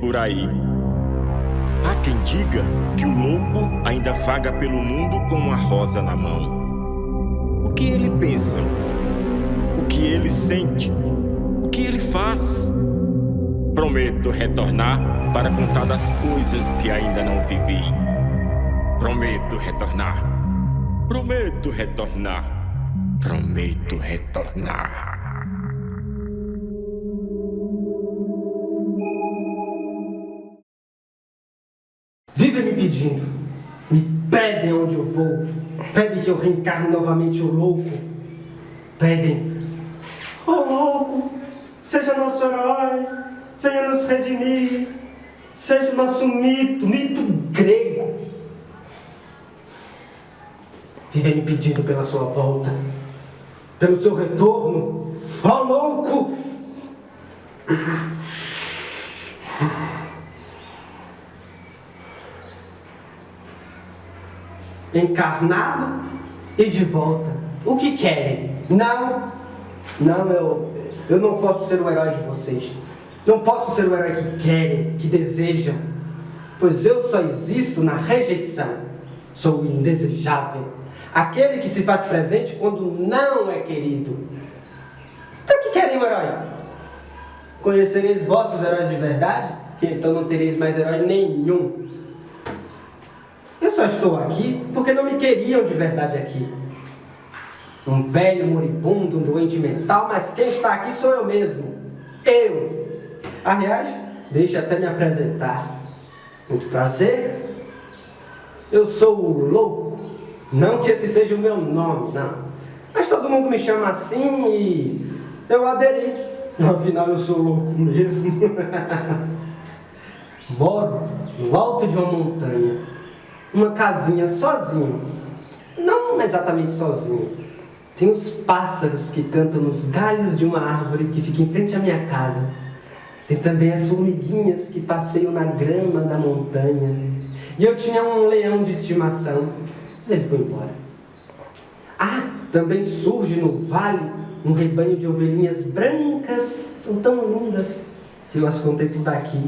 por aí. Há quem diga que o louco ainda vaga pelo mundo com uma rosa na mão. O que ele pensa? O que ele sente? O que ele faz? Prometo retornar para contar das coisas que ainda não vivi. Prometo retornar. Prometo retornar. Prometo retornar. Pedindo, me pedem onde eu vou, pedem que eu reencarne novamente o louco, pedem, oh louco, seja nosso herói, venha nos redimir, seja o nosso mito, mito grego. Vivem me pedindo pela sua volta, pelo seu retorno, oh louco! Encarnado e de volta. O que querem? Não, não, eu, eu não posso ser o herói de vocês. Não posso ser o herói que querem, que desejam. Pois eu só existo na rejeição. Sou o indesejável. Aquele que se faz presente quando não é querido. Para que querem o herói? Conhecereis vossos heróis de verdade? Então não tereis mais herói nenhum. Só estou aqui porque não me queriam de verdade aqui. Um velho moribundo, um doente mental, mas quem está aqui sou eu mesmo. Eu. Aliás, deixe até me apresentar. Muito prazer. Eu sou o louco. Não que esse seja o meu nome, não. Mas todo mundo me chama assim e eu aderi. Afinal, eu sou louco mesmo. Moro no alto de uma montanha uma casinha sozinho. Não exatamente sozinho. Tem os pássaros que cantam nos galhos de uma árvore que fica em frente à minha casa. Tem também as formiguinhas que passeiam na grama da montanha. E eu tinha um leão de estimação, mas ele foi embora. Ah, também surge no vale um rebanho de ovelhinhas brancas, são tão lindas que eu as contemplo daqui.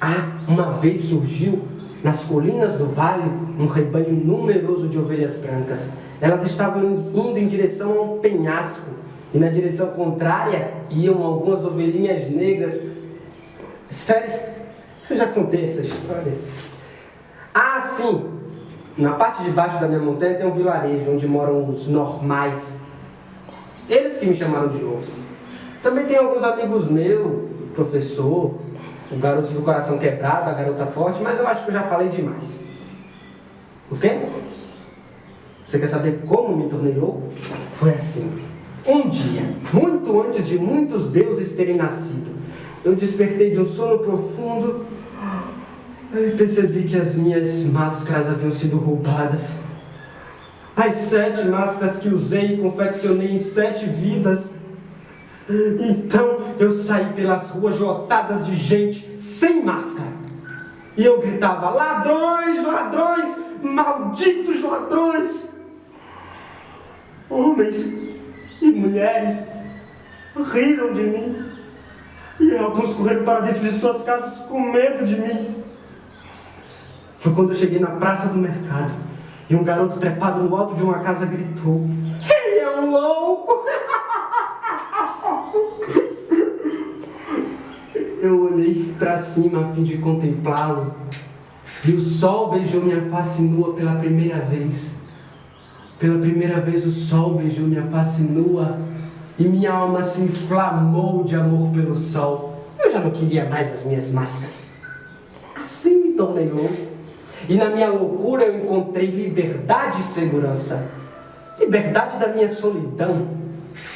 Ah, uma vez surgiu nas colinas do vale, um rebanho numeroso de ovelhas brancas. Elas estavam indo em direção a um penhasco, e na direção contrária iam algumas ovelhinhas negras. Espere, eu já contei essa história. Ah, sim! Na parte de baixo da minha montanha tem um vilarejo onde moram os normais. Eles que me chamaram de louco. Também tem alguns amigos meus, professor, o garoto do coração quebrado, a garota forte, mas eu acho que eu já falei demais. O quê? Você quer saber como me tornei louco? Foi assim. Um dia, muito antes de muitos deuses terem nascido, eu despertei de um sono profundo e percebi que as minhas máscaras haviam sido roubadas. As sete máscaras que usei e confeccionei em sete vidas então eu saí pelas ruas lotadas de gente sem máscara. E eu gritava: ladrões, ladrões, malditos ladrões! Homens e mulheres riram de mim. E alguns correram para dentro de suas casas com medo de mim. Foi quando eu cheguei na praça do mercado e um garoto trepado no alto de uma casa gritou: Ele é um louco! Eu olhei para cima a fim de contemplá-lo, e o sol beijou minha face nua pela primeira vez. Pela primeira vez o sol beijou minha face nua, e minha alma se inflamou de amor pelo sol. Eu já não queria mais as minhas máscaras. Assim me tornei louco. E na minha loucura eu encontrei liberdade e segurança. Liberdade da minha solidão.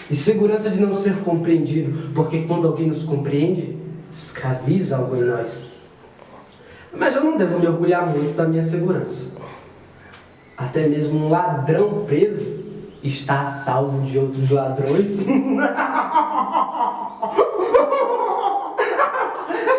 E segurança de não ser compreendido. Porque quando alguém nos compreende, escraviza algo em nós. Mas eu não devo me orgulhar muito da minha segurança. Até mesmo um ladrão preso está salvo de outros ladrões.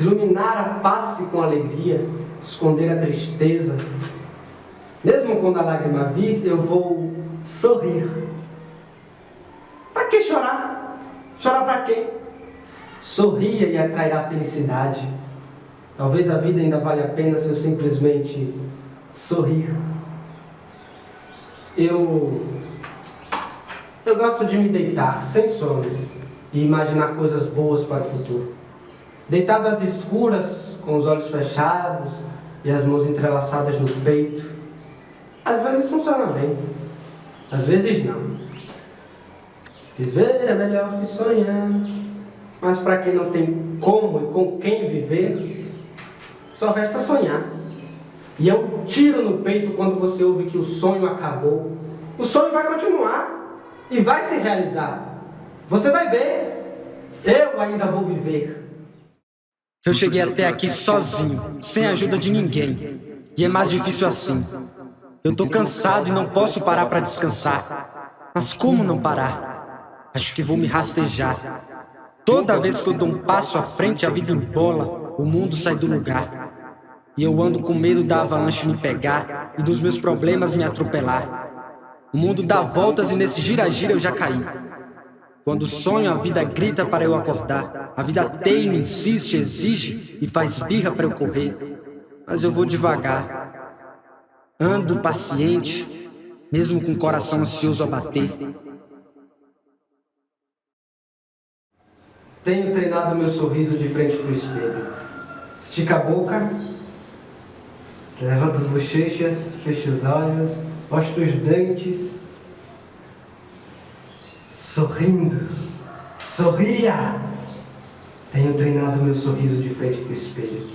iluminar a face com alegria, esconder a tristeza. Mesmo quando a lágrima vir, eu vou sorrir. Para que chorar? Chorar para quê? Sorria e atrairá felicidade. Talvez a vida ainda valha a pena se eu simplesmente sorrir. Eu eu gosto de me deitar sem sono e imaginar coisas boas para o futuro. Deitado às escuras, com os olhos fechados e as mãos entrelaçadas no peito. Às vezes funciona bem, às vezes não. Viver é melhor que sonhar, mas para quem não tem como e com quem viver, só resta sonhar. E é um tiro no peito quando você ouve que o sonho acabou. O sonho vai continuar e vai se realizar. Você vai ver, eu ainda vou viver. Eu cheguei até aqui sozinho, sem a ajuda de ninguém. E é mais difícil assim. Eu tô cansado e não posso parar para descansar. Mas como não parar? Acho que vou me rastejar. Toda vez que eu dou um passo à frente, a vida embola, o mundo sai do lugar. E eu ando com medo da avalanche me pegar e dos meus problemas me atropelar. O mundo dá voltas e nesse gira-gira eu já caí. Quando sonho, a vida grita para eu acordar. A vida teima, insiste, exige e faz birra para eu correr. Mas eu vou devagar. Ando paciente, mesmo com o coração ansioso a bater. Tenho treinado meu sorriso de frente para o espelho. Estica a boca Levanta as bochechas, fecha os olhos, mostra os dentes. Sorrindo. Sorria! Tenho treinado meu sorriso de frente para o espelho.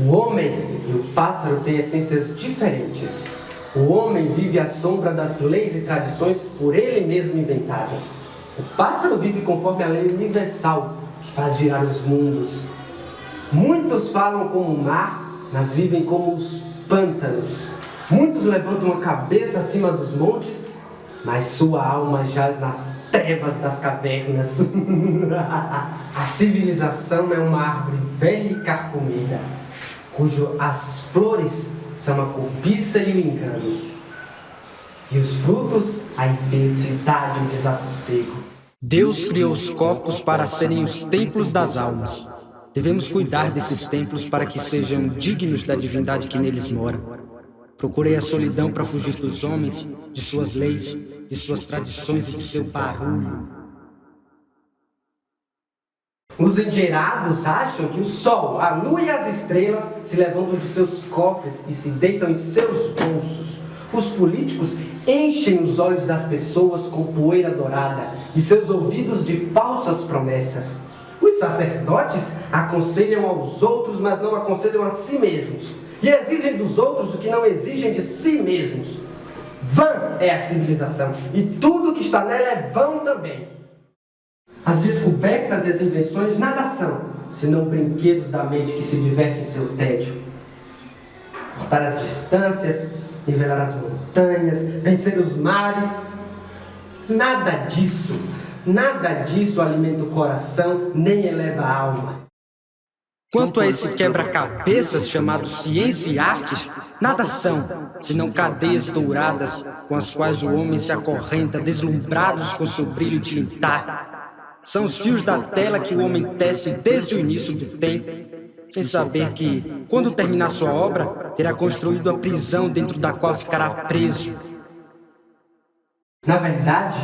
O homem e o pássaro têm essências diferentes. O homem vive à sombra das leis e tradições por ele mesmo inventadas. O pássaro vive conforme a lei universal, que faz girar os mundos. Muitos falam como o mar, mas vivem como os pântanos. Muitos levantam a cabeça acima dos montes, mas sua alma jaz nas trevas das cavernas. a civilização é uma árvore velha e carcomida, cujo as flores são a cobiça e o engano, e os frutos a infelicidade e o desassossego. Deus criou os corpos para serem os templos das almas. Devemos cuidar desses templos para que sejam dignos da divindade que neles mora. Procurei a solidão para fugir dos homens, de suas leis, de suas tradições e de seu barulho. Os endinheirados acham que o sol, a lua e as estrelas se levantam de seus cofres e se deitam em seus bolsos. Os políticos enchem os olhos das pessoas com poeira dourada e seus ouvidos de falsas promessas. Os sacerdotes aconselham aos outros, mas não aconselham a si mesmos. E exigem dos outros o que não exigem de si mesmos. Vã é a civilização, e tudo que está nela é vão também. As descobertas e as invenções nada são, senão brinquedos da mente que se diverte em seu tédio. Cortar as distâncias, nivelar as montanhas, vencer os mares. Nada disso, nada disso alimenta o coração, nem eleva a alma. Quanto a esse quebra-cabeças chamado ciência e artes, nada são, senão cadeias douradas com as quais o homem se acorrenta, deslumbrados com seu brilho tilintar. São os fios da tela que o homem tece desde o início do tempo, sem saber que, quando terminar sua obra, terá construído a prisão dentro da qual ficará preso. Na verdade,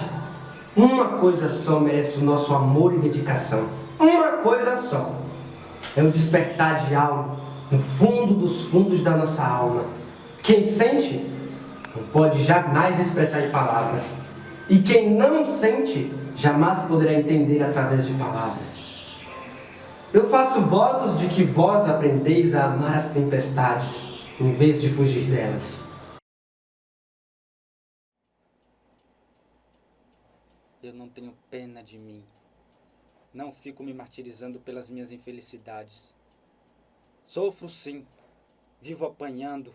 uma coisa só merece o nosso amor e dedicação. Uma coisa só. É o despertar de algo no fundo dos fundos da nossa alma. Quem sente não pode jamais expressar em palavras. E quem não sente jamais poderá entender através de palavras. Eu faço votos de que vós aprendeis a amar as tempestades, em vez de fugir delas. Eu não tenho pena de mim. Não fico me martirizando pelas minhas infelicidades. Sofro sim, vivo apanhando,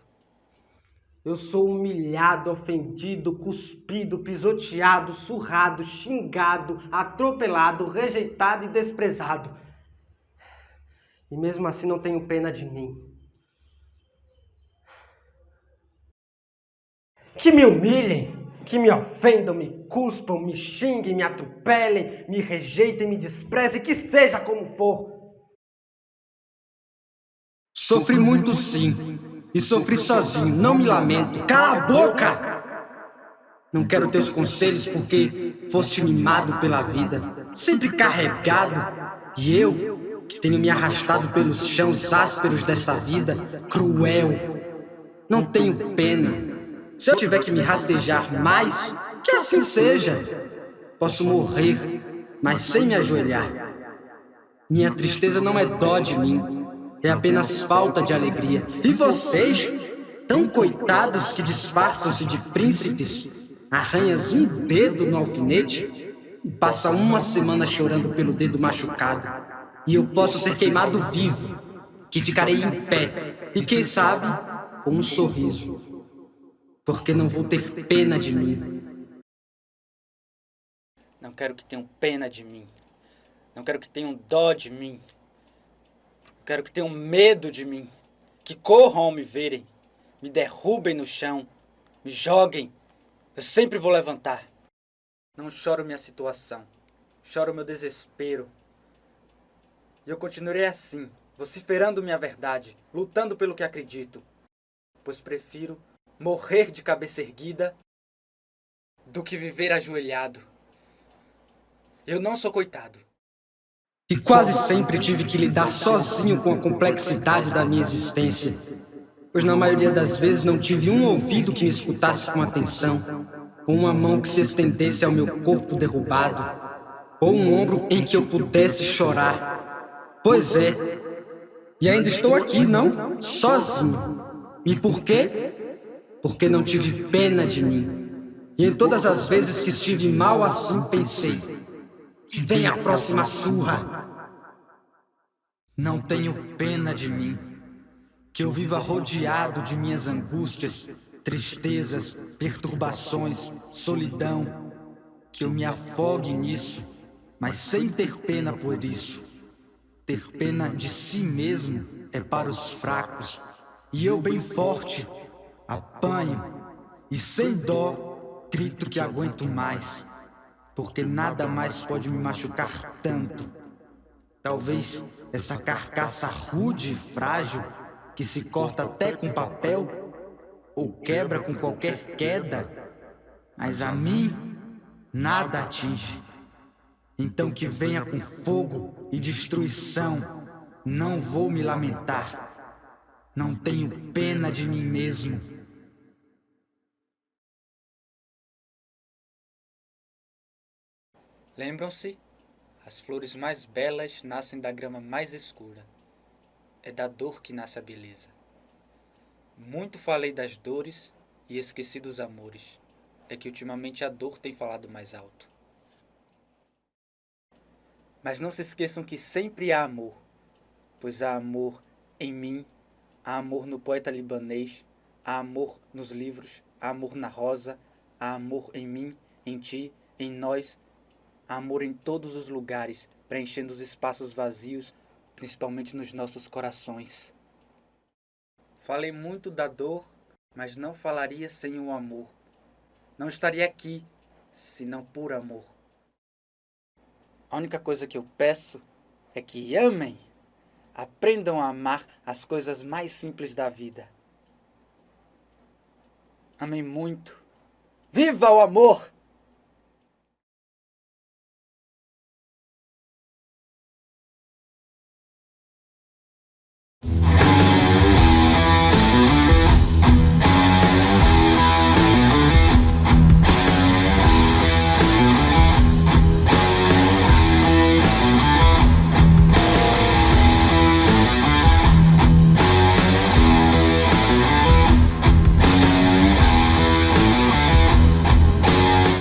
Eu sou humilhado, ofendido, cuspido, pisoteado, surrado, xingado, atropelado, rejeitado e desprezado. E mesmo assim não tenho pena de mim. Que me humilhem, que me ofendam, me cuspam, me xinguem, me atropelem, me rejeitem, me desprezem, que seja como for. Sofri muito sim, e sofri sozinho, não me lamento. Cala a boca! Não quero teus conselhos porque foste mimado pela vida, sempre carregado. E eu, que tenho me arrastado pelos chãos ásperos desta vida, cruel, não tenho pena se eu tiver que me rastejar mais, que assim seja. Posso morrer, mas sem me ajoelhar. Minha tristeza não é dó de mim, é apenas falta de alegria. E vocês, tão coitados que disfarçam-se de príncipes, arranhas um dedo no alfinete e passa uma semana chorando pelo dedo machucado. E eu posso ser queimado vivo, que ficarei em pé, e quem sabe, com um sorriso porque não vou ter pena de mim. Não quero que tenham pena de mim. Não quero que tenham dó de mim. Quero que tenham medo de mim. Que corram ao me verem. Me derrubem no chão. Me joguem. Eu sempre vou levantar. Não choro minha situação. Choro meu desespero. E eu continuarei assim, vociferando minha verdade, lutando pelo que acredito. Pois prefiro morrer de cabeça erguida do que viver ajoelhado. Eu não sou coitado. E quase sempre tive que lidar sozinho com a complexidade da minha existência, pois na maioria das vezes não tive um ouvido que me escutasse com atenção, ou uma mão que se estendesse ao meu corpo derrubado, ou um ombro em que eu pudesse chorar. Pois é, e ainda estou aqui, não? Sozinho. E por quê? Porque não tive pena de mim. E em todas as vezes que estive mal assim, pensei: vem a próxima surra. Não tenho pena de mim, que eu viva rodeado de minhas angústias, tristezas, perturbações, solidão, que eu me afogue nisso, mas sem ter pena por isso. Ter pena de si mesmo é para os fracos, e eu bem forte apanho e sem dó grito que aguento mais, porque nada mais pode me machucar tanto. Talvez essa carcaça rude e frágil que se corta até com papel ou quebra com qualquer queda, mas a mim nada atinge. Então que venha com fogo e destruição, não vou me lamentar. Não tenho pena de mim mesmo. Lembram-se? As flores mais belas nascem da grama mais escura. É da dor que nasce a beleza. Muito falei das dores e esqueci dos amores. É que ultimamente a dor tem falado mais alto. Mas não se esqueçam que sempre há amor, pois há amor em mim, há amor no poeta libanês, há amor nos livros, há amor na rosa, há amor em mim, em ti, em nós amor em todos os lugares, preenchendo os espaços vazios, principalmente nos nossos corações. Falei muito da dor, mas não falaria sem o amor. Não estaria aqui, senão por amor. A única coisa que eu peço é que amem, aprendam a amar as coisas mais simples da vida. Amem muito. Viva o amor!